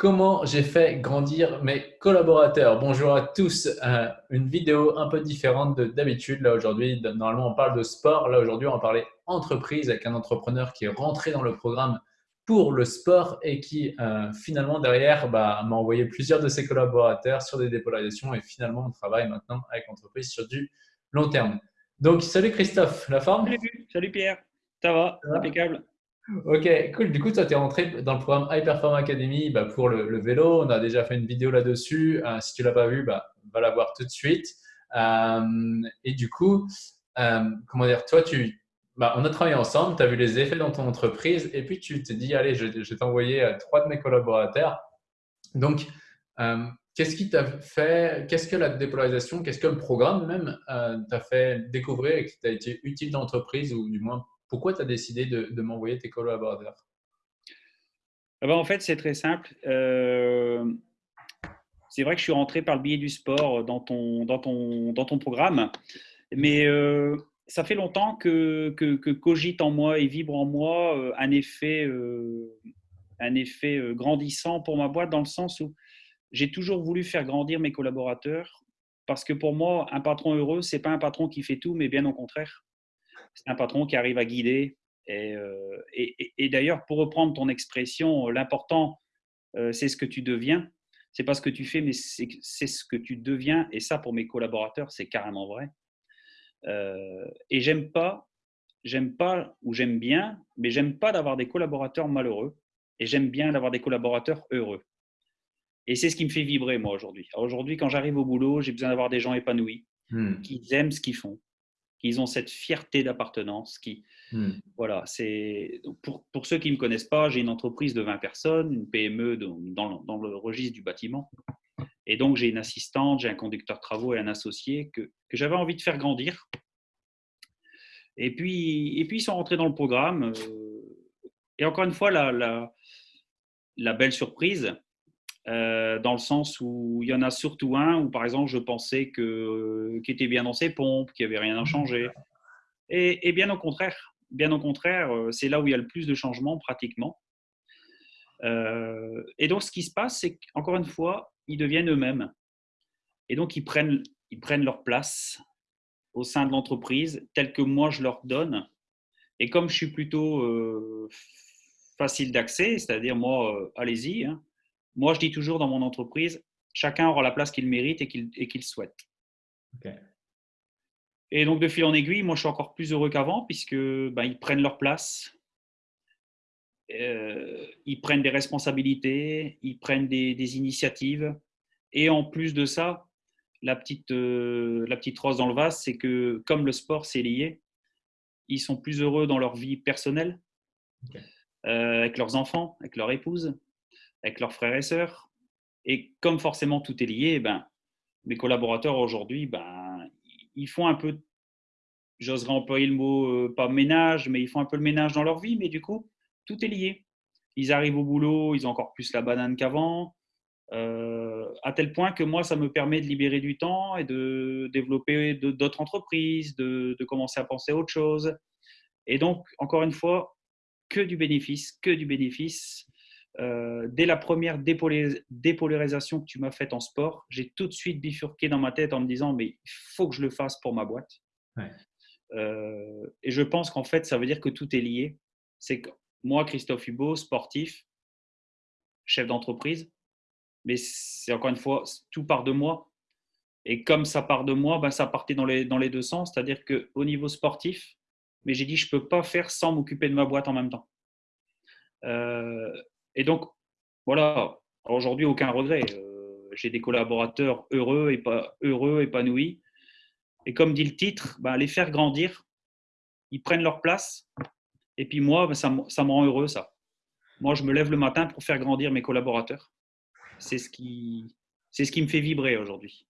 Comment j'ai fait grandir mes collaborateurs Bonjour à tous, euh, une vidéo un peu différente d'habitude. Là aujourd'hui, normalement on parle de sport. Là aujourd'hui, on va parler entreprise avec un entrepreneur qui est rentré dans le programme pour le sport et qui euh, finalement derrière bah, m'a envoyé plusieurs de ses collaborateurs sur des dépolarisations et finalement on travaille maintenant avec l'entreprise sur du long terme. Donc salut Christophe, la forme? Salut, salut Pierre, ça va, impeccable. Ok, cool. Du coup, toi, tu es rentré dans le programme High Perform Academy bah, pour le, vélo. On a déjà fait une vidéo là-dessus. Euh, si tu ne l'as pas vu, bah, va la voir tout de suite. Euh, et du coup, euh, comment dire, toi, tu, bah, on a travaillé ensemble, tu as vu les effets dans ton entreprise et puis tu t'es dit, allez, je, je vais t'envoyer trois de mes collaborateurs. Donc, qu'est-ce qui t'a fait, qu'est-ce que la dépolarisation, qu'est-ce que le programme même t'a fait découvrir et qui t'a été utile dans l'entreprise ou du moins pourquoi tu as décidé de, m'envoyer tes collaborateurs? Ah ben, En fait, c'est très simple. Euh, c'est vrai que je suis rentré par le biais du sport dans ton, dans ton, dans ton programme, mais euh, ça fait longtemps que, que, cogite en moi et vibre en moi euh, un effet, un effet grandissant pour ma boîte dans le sens où j'ai toujours voulu faire grandir mes collaborateurs parce que pour moi, un patron heureux, c'est pas un patron qui fait tout, mais bien au contraire c'est un patron qui arrive à guider. Euh, et, et, d'ailleurs, pour reprendre ton expression, l'important, euh, c'est ce que tu deviens. C'est pas ce que tu fais, mais c'est ce que tu deviens. Et ça, pour mes collaborateurs, c'est carrément vrai. Euh, et j'aime pas, j'aime pas ou j'aime bien, mais j'aime pas d'avoir des collaborateurs malheureux. Et j'aime bien d'avoir des collaborateurs heureux. Et c'est ce qui me fait vibrer, moi, aujourd'hui. Aujourd'hui, quand j'arrive au boulot, j'ai besoin d'avoir des gens épanouis, hmm. qui aiment ce qu'ils font, qu'ils ont cette fierté d'appartenance. Qui, hmm. voilà, c'est pour, pour, ceux qui ne me connaissent pas, j'ai une entreprise de 20 personnes, une PME dans, dans, le registre du bâtiment. Et donc, j'ai une assistante, j'ai un conducteur de travaux et un associé que, que j'avais envie de faire grandir. Et puis, et puis, ils sont rentrés dans le programme. Euh, et encore une fois, la, la, la belle surprise, euh, dans le sens où il y en a surtout un où, par exemple, je pensais que euh, était bien dans ses pompes, qu'il n'y avait rien à changer. Et, bien au contraire, bien au contraire, euh, c'est là où il y a le plus de changements pratiquement. et donc, ce qui se passe, c'est qu'encore une fois, ils deviennent eux-mêmes. Et donc, ils prennent, ils prennent leur place au sein de l'entreprise, telle que moi je leur donne. Et comme je suis plutôt facile d'accès, c'est-à-dire moi, allez-y, hein, moi, je dis toujours dans mon entreprise, chacun aura la place qu'il mérite et qu'il souhaite. Et donc, de fil en aiguille, moi, je suis encore plus heureux qu'avant puisque ben, ils prennent leur place, euh, ils prennent des responsabilités, ils prennent des, initiatives. Et en plus de ça, la petite, euh, la petite rose dans le vase, c'est que comme le sport, c'est lié, ils sont plus heureux dans leur vie personnelle, euh, avec leurs enfants, avec leur épouse, avec leurs frères et sœurs. Et comme forcément tout est lié, eh ben, mes collaborateurs aujourd'hui, ben, ils font un peu, j'oserais employer le mot, euh, pas ménage, mais ils font un peu le ménage dans leur vie, mais du coup, tout est lié. Ils arrivent au boulot, ils ont encore plus la banane qu'avant, euh, à tel point que moi, ça me permet de libérer du temps et de développer d'autres entreprises, de, de commencer à penser à autre chose. Et donc, encore une fois, que du bénéfice, que du bénéfice. Euh, dès la première dépolarisation que tu m'as faite en sport, j'ai tout de suite bifurqué dans ma tête en me disant mais il faut que je le fasse pour ma boîte. Euh, et je pense qu'en fait, ça veut dire que tout est lié. C'est que moi, Christophe Hubot, sportif, chef d'entreprise, mais c'est encore une fois, tout part de moi. Et comme ça part de moi, ben, ça partait dans les, dans les deux sens. C'est-à-dire qu'au niveau sportif, mais j'ai dit, je ne peux pas faire sans m'occuper de ma boîte en même temps. Euh, et donc, voilà, aujourd'hui, aucun regret. Euh, j'ai des collaborateurs heureux, et pas, heureux, épanouis. Et comme dit le titre, ben, les faire grandir, ils prennent leur place. Et puis moi, ben, ça, ça me rend heureux, ça. Moi, je me lève le matin pour faire grandir mes collaborateurs. C'est ce qui, c'est ce qui me fait vibrer aujourd'hui.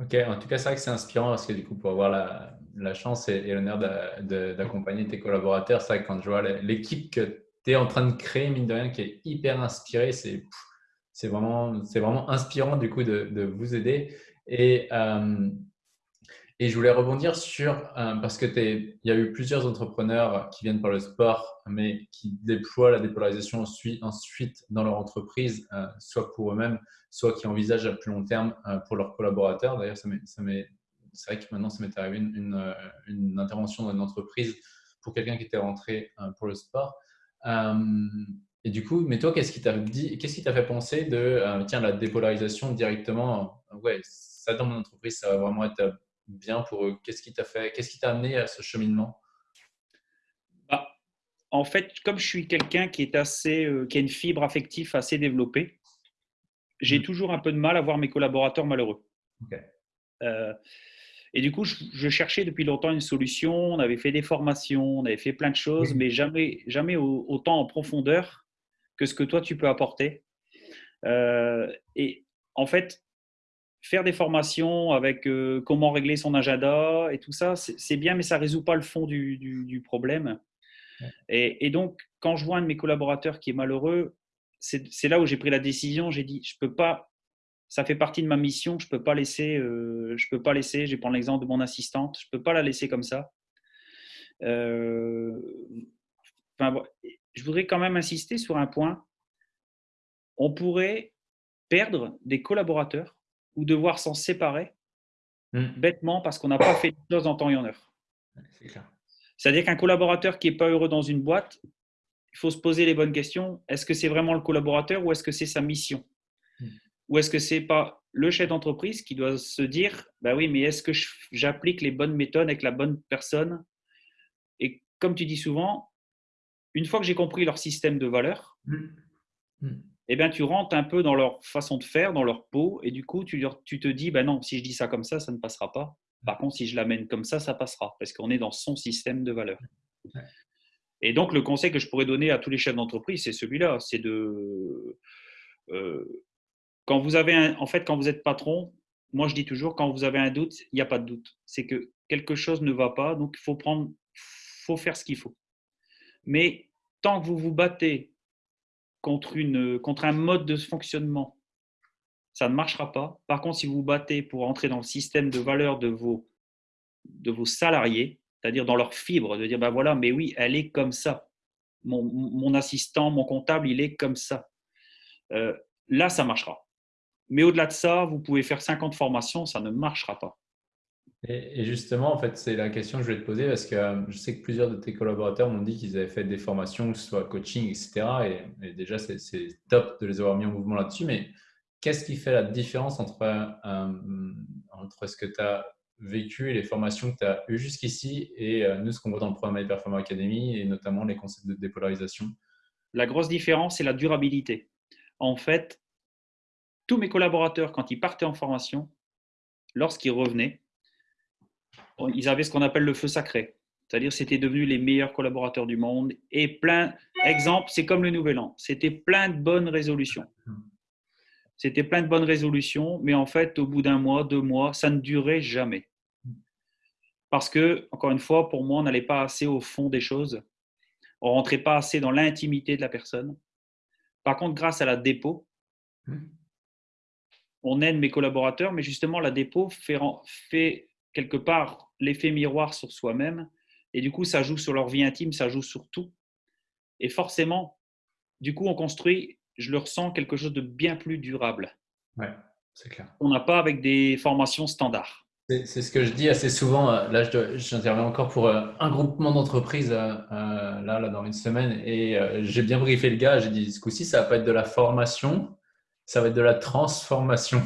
Ok, en tout cas, c'est vrai que c'est inspirant parce que du coup, pour avoir la, chance et, l'honneur d'accompagner tes collaborateurs, c'est quand je vois l'équipe que tu es en train de créer, mine de rien, qui est hyper inspiré. C'est c'est vraiment, vraiment inspirant du coup de, de vous aider. Et, euh, Et je voulais rebondir sur, euh, parce que il y a eu plusieurs entrepreneurs qui viennent par le sport, mais qui déploient la dépolarisation ensuite, dans leur entreprise, euh, soit pour eux-mêmes, soit qui envisagent à plus long terme pour leurs collaborateurs. D'ailleurs, c'est vrai que maintenant, ça m'est arrivé une, une, intervention dans une entreprise pour quelqu'un qui était rentré pour le sport. Et du coup, mais toi, qu'est-ce qui t'a dit, qu'est-ce qui t'a fait penser de, tiens, la dépolarisation directement, ouais, ça dans mon entreprise, ça va vraiment être bien pour eux Qu'est-ce qui t'a fait Qu'est-ce qui t'a amené à ce cheminement? Bah, En fait, comme je suis quelqu'un qui est assez, euh, qui a une fibre affective assez développée, j'ai mmh. toujours un peu de mal à voir mes collaborateurs malheureux. Euh, et du coup, je, cherchais depuis longtemps une solution. On avait fait des formations, on avait fait plein de choses, mais jamais, jamais autant en profondeur que ce que toi tu peux apporter. Euh, et en fait, faire des formations avec euh, comment régler son agenda et tout ça, c'est bien, mais ça ne résout pas le fond du, problème. Et, donc, quand je vois un de mes collaborateurs qui est malheureux, c'est là où j'ai pris la décision. J'ai dit, je peux pas. Ça fait partie de ma mission. Je peux pas laisser. Euh, je peux pas laisser. Je vais prendre l'exemple de mon assistante. Je peux pas la laisser comme ça. Euh, enfin, je voudrais quand même insister sur un point. On pourrait perdre des collaborateurs ou devoir s'en séparer hmm. bêtement parce qu'on n'a pas fait les choses en temps et en heure. C'est-à-dire qu'un collaborateur qui n'est pas heureux dans une boîte, il faut se poser les bonnes questions. Est-ce que c'est vraiment le collaborateur ou est-ce que c'est sa mission? Ou est-ce que c'est pas le chef d'entreprise qui doit se dire, bah oui, mais est-ce que j'applique les bonnes méthodes avec la bonne personne? Et comme tu dis souvent, une fois que j'ai compris leur système de valeurs, hmm eh bien, tu rentres un peu dans leur façon de faire, dans leur peau, et du coup, tu, tu te dis, ben non, si je dis ça comme ça, ça ne passera pas. Par contre, si je l'amène comme ça, ça passera, parce qu'on est dans son système de valeurs. Et donc, le conseil que je pourrais donner à tous les chefs d'entreprise, c'est celui-là, c'est de... Euh, quand vous avez en fait, quand vous êtes patron, moi je dis toujours, quand vous avez un doute, il n'y a pas de doute. C'est que quelque chose ne va pas, donc il faut prendre, faut faire ce qu'il faut. Mais tant que vous vous battez contre, un mode de fonctionnement, ça ne marchera pas. Par contre, si vous vous battez pour entrer dans le système de valeur de vos, salariés, c'est-à-dire dans leur fibre, de dire, ben voilà, mais oui, elle est comme ça. Mon, mon assistant, mon comptable, il est comme ça. Euh, là, ça marchera. Mais au-delà de ça, vous pouvez faire 50 formations, ça ne marchera pas. Et, justement, en fait, c'est la question que je vais te poser parce que euh, je sais que plusieurs de tes collaborateurs m'ont dit qu'ils avaient fait des formations, que ce soit coaching, etc. Et, déjà, c'est top de les avoir mis en mouvement là-dessus. Mais qu'est-ce qui fait la différence entre, euh, entre ce que tu as vécu et les formations que tu as eues jusqu'ici et euh, nous, ce qu'on voit dans le programme High Performance Academy et notamment les concepts de dépolarisation? La grosse différence, c'est la durabilité. En fait, tous mes collaborateurs, quand ils partaient en formation, lorsqu'ils revenaient, ils avaient ce qu'on appelle le feu sacré. C'est-à-dire, c'était devenu les meilleurs collaborateurs du monde. Et plein, exemple, c'est comme le Nouvel An. C'était plein de bonnes résolutions. C'était plein de bonnes résolutions, mais en fait, au bout d'un mois, deux mois, ça ne durait jamais. Parce que, encore une fois, pour moi, on n'allait pas assez au fond des choses. On rentrait pas assez dans l'intimité de la personne. Par contre, grâce à la dépôt, on aide mes collaborateurs, mais justement, la dépôt fait, fait quelque part l'effet miroir sur soi-même. Et du coup, ça joue sur leur vie intime, ça joue sur tout. Et forcément, du coup, on construit, je le ressens, quelque chose de bien plus durable. Ouais, c'est clair. On n'a pas avec des formations standards. C'est ce que je dis assez souvent. Euh, là, j'interviens encore pour euh, un groupement d'entreprises euh, là, là, dans une semaine. Et j'ai bien briefé le gars. J'ai dit, ce coup-ci, ça va pas être de la formation, ça va être de la transformation.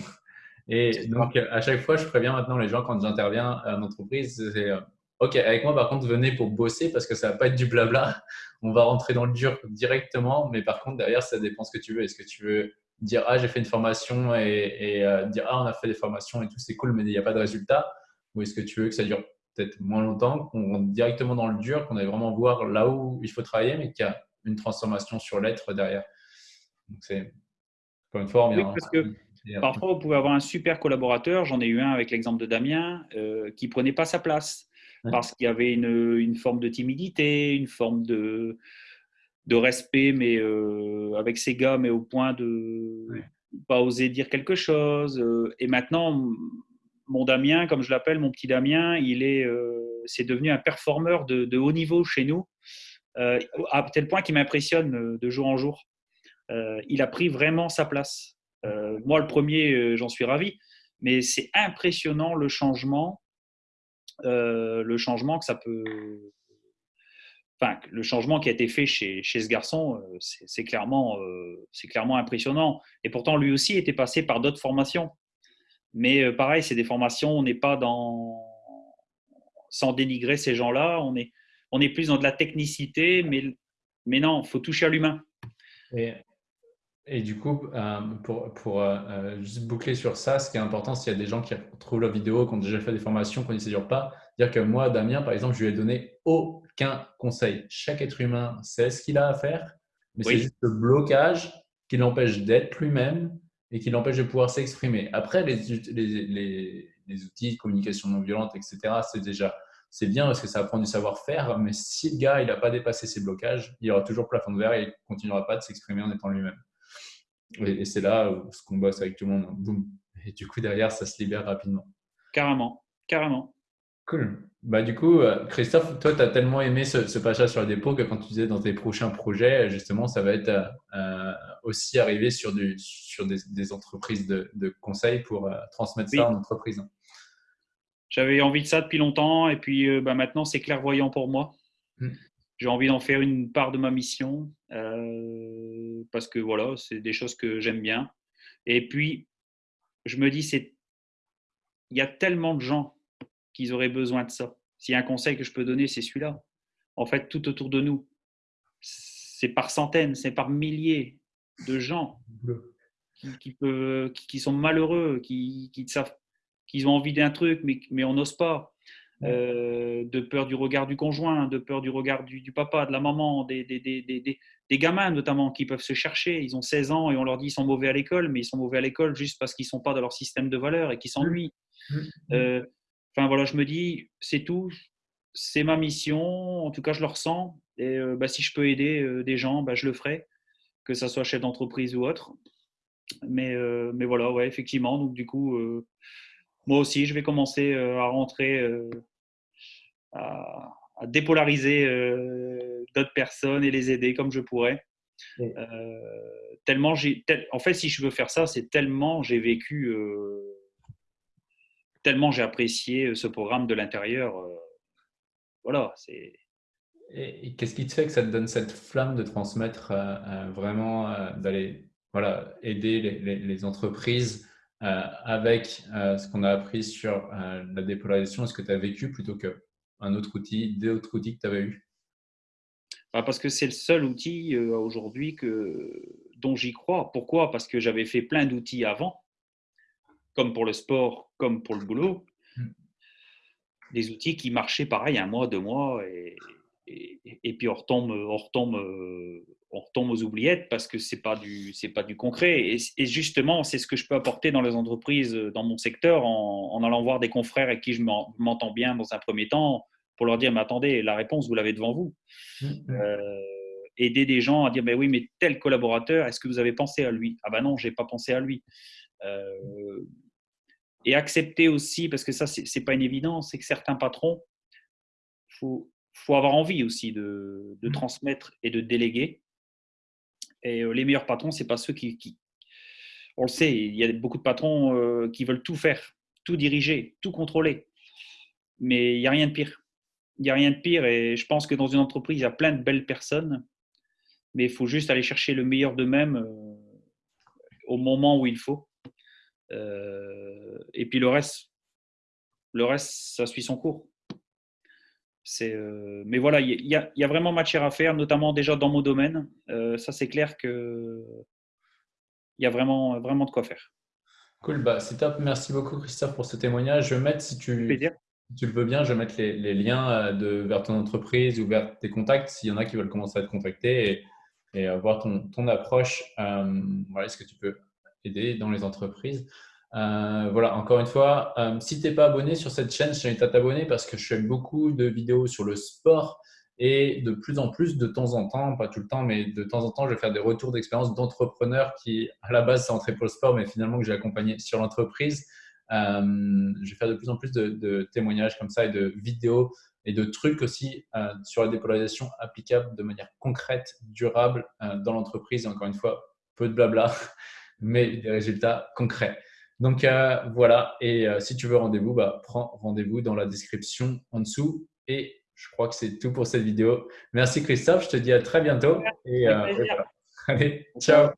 Et donc, à chaque fois, je préviens maintenant les gens quand j'interviens en entreprise, c'est euh, OK, avec moi, par contre, venez pour bosser parce que ça va pas être du blabla. On va rentrer dans le dur directement, mais par contre, derrière, ça dépend ce que tu veux. Est-ce que tu veux dire, ah, j'ai fait une formation et, euh, dire, ah, on a fait des formations et tout, c'est cool, mais il n'y a pas de résultat Ou est-ce que tu veux que ça dure peut-être moins longtemps, qu'on rentre directement dans le dur, qu'on aille vraiment voir là où il faut travailler, mais qu'il y a une transformation sur l'être derrière Donc, c'est, encore une fois, oui, parce que Parfois, vous pouvez avoir un super collaborateur, j'en ai eu un avec l'exemple de Damien, euh, qui prenait pas sa place parce qu'il y avait une, forme de timidité, une forme de, de respect, mais euh, avec ses gars, mais au point de ne pas oser dire quelque chose. Euh, et maintenant, mon Damien, comme je l'appelle, mon petit Damien, il est, c'est devenu un performeur de, de, haut niveau chez nous, à tel point qu'il m'impressionne de jour en jour. Il a pris vraiment sa place. moi, le premier, j'en suis ravi, mais c'est impressionnant le changement, le changement que ça peut, enfin, le changement qui a été fait chez, ce garçon, euh, c'est clairement, euh, clairement impressionnant. Et pourtant, lui aussi était passé par d'autres formations. Mais euh, pareil, c'est des formations, on n'est pas dans. Sans dénigrer ces gens-là, on est, on est plus dans de la technicité, mais, mais non, il faut toucher à l'humain. Et, du coup, pour, pour juste boucler sur ça, ce qui est important, s'il y a des gens qui trouvent la vidéo, qui ont déjà fait des formations, qui ne s'y pas, dire que moi, Damien, par exemple, je lui ai donné au qu'un conseil. Chaque être humain sait ce qu'il a à faire, mais c'est juste le blocage qui l'empêche d'être lui-même et qui l'empêche de pouvoir s'exprimer. Après, les, les, les, outils de communication non violente, etc., c'est déjà c'est bien parce que ça apprend du savoir-faire, mais si le gars il n'a pas dépassé ses blocages, il aura toujours plafond de verre et il ne continuera pas de s'exprimer en étant lui-même. Et, c'est là où ce qu'on bosse avec tout le monde, boum. Et du coup, derrière, ça se libère rapidement. Carrément, carrément. Cool. Bah, du coup, euh, Christophe, toi, tu as tellement aimé ce, passage sur le dépôt que quand tu disais dans tes prochains projets, justement, ça va être euh, euh, aussi arriver sur, du, sur des, entreprises de, de, conseil pour transmettre ça en entreprise. J'avais envie de ça depuis longtemps et puis bah, maintenant, c'est clairvoyant pour moi. Hmm. J'ai envie d'en faire une part de ma mission parce que voilà, c'est des choses que j'aime bien. Et puis, je me dis, c'est il y a tellement de gens qu'ils auraient besoin de ça. S'il y a un conseil que je peux donner, c'est celui-là. En fait, tout autour de nous, c'est par centaines, c'est par milliers de gens qui, peuvent, qui, sont malheureux, qui, savent qu'ils ont envie d'un truc, mais, mais on n'ose pas. Euh, de peur du regard du conjoint, de peur du regard du, papa, de la maman, des, des, des, des, gamins notamment qui peuvent se chercher. Ils ont 16 ans et on leur dit qu'ils sont mauvais à l'école, mais ils sont mauvais à l'école juste parce qu'ils ne sont pas dans leur système de valeurs et qu'ils s'ennuient. Mmh. Mmh. Euh, Enfin voilà, je me dis, c'est tout, c'est ma mission, en tout cas je le ressens. Et euh, bah, si je peux aider des gens, bah, je le ferai, que ce soit chef d'entreprise ou autre. Mais, mais voilà, ouais, effectivement. Donc du coup, moi aussi, je vais commencer à rentrer, à, dépolariser d'autres personnes et les aider comme je pourrais. tellement j'ai, en fait, si je veux faire ça, c'est tellement j'ai vécu tellement j'ai apprécié euh, ce programme de l'intérieur. Euh, voilà, c'est. Et, qu'est-ce qui te fait que ça te donne cette flamme de transmettre euh, vraiment, d'aller voilà, aider les, entreprises avec ce qu'on a appris sur la dépolarisation? Ce que tu as vécu plutôt qu'un autre outil, d'autres outils que tu avais eu? Bah, Parce que c'est le seul outil aujourd'hui dont j'y crois. Pourquoi? Parce que j'avais fait plein d'outils avant comme pour le sport, comme pour le boulot, mm. des outils qui marchaient pareil un mois, deux mois, et, et, puis on retombe, on, retombe, on retombe aux oubliettes parce que ce n'est pas, du, pas du concret. Et, justement, c'est ce que je peux apporter dans les entreprises, dans mon secteur, en, allant voir des confrères avec qui je m'entends bien dans un premier temps, pour leur dire, mais attendez, la réponse, vous l'avez devant vous. Mm. Euh, aider des gens à dire, mais oui, mais tel collaborateur, est-ce que vous avez pensé à lui? Ah ben non, je n'ai pas pensé à lui. Euh, et accepter aussi, parce que ça, ce n'est pas une évidence, c'est que certains patrons, il faut, faut, avoir envie aussi de, de, mmh. transmettre et de déléguer. Euh, les meilleurs patrons, ce pas ceux qui, On le sait, il y a beaucoup de patrons euh, qui veulent tout faire, tout diriger, tout contrôler. Mais il n'y a rien de pire. Il n'y a rien de pire. Et je pense que dans une entreprise, il y a plein de belles personnes. Mais il faut juste aller chercher le meilleur d'eux-mêmes euh, au moment où il faut. Et puis le reste, le reste, ça suit son cours. Euh, mais voilà, il y, a, y, a vraiment matière à faire, notamment déjà dans mon domaine. Euh, ça, c'est clair que il y a vraiment, vraiment de quoi faire. Cool, bah, c'est top. Merci beaucoup, Christophe, pour ce témoignage. Je vais mettre, si tu, tu le veux bien, je vais mettre les, les, liens de, vers ton entreprise ou vers tes contacts s'il y en a qui veulent commencer à te contacter et, et voir ton, ton approche. voilà, est-ce que tu peux aider dans les entreprises? Euh, voilà, encore une fois, euh, si tu n'es pas abonné sur cette chaîne, je t'invite à t'abonner parce que je fais beaucoup de vidéos sur le sport et de plus en plus, de temps en temps, pas tout le temps, mais de temps en temps, je vais faire des retours d'expérience d'entrepreneurs qui, à la base, sont entrés pour le sport, mais finalement que j'ai accompagné sur l'entreprise. je vais faire de plus en plus de, témoignages comme ça et de vidéos et de trucs aussi sur la dépolarisation applicable de manière concrète, durable dans l'entreprise. Encore une fois, peu de blabla, mais des résultats concrets. Donc voilà, et si tu veux rendez-vous, bah, prends rendez-vous dans la description en dessous. Et je crois que c'est tout pour cette vidéo. Merci Christophe, je te dis à très bientôt. Et, euh, Allez, ciao.